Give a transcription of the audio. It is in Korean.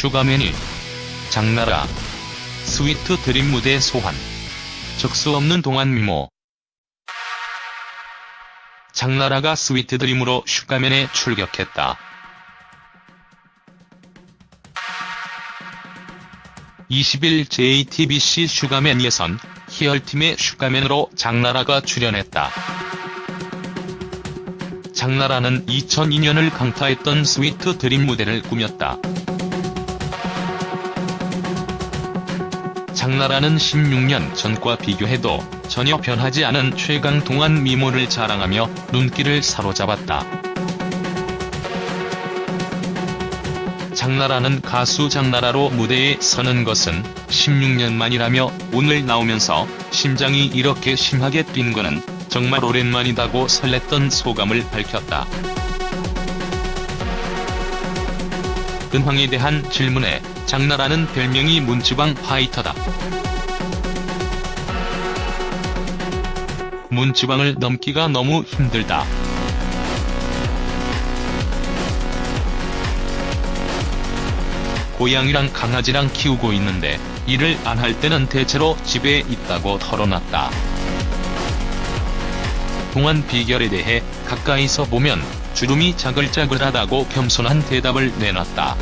슈가맨이 장나라 Sweet Dream 무대 소환 적수 없는 동안 미모 장나라가 Sweet Dream으로 슈가맨에 출격했다. 20일 JTBC 슈가맨에선 희열팀의 슈가맨으로 장나라가 출연했다. 장나라는 2002년을 강타했던 Sweet Dream 무대를 꾸몄다. 장나라는 16년 전과 비교해도 전혀 변하지 않은 최강 동안 미모를 자랑하며 눈길을 사로잡았다. 장나라는 가수 장나라로 무대에 서는 것은 16년 만이라며 오늘 나오면서 심장이 이렇게 심하게 뛴 거는 정말 오랜만이다고 설렜던 소감을 밝혔다. 근황에 대한 질문에 장나라는 별명이 문지방 파이터다. 문지방을 넘기가 너무 힘들다. 고양이랑 강아지랑 키우고 있는데 일을 안 할 때는 대체로 집에 있다고 털어놨다. 동안 비결에 대해 가까이서 보면 주름이 자글자글하다고 겸손한 대답을 내놨다.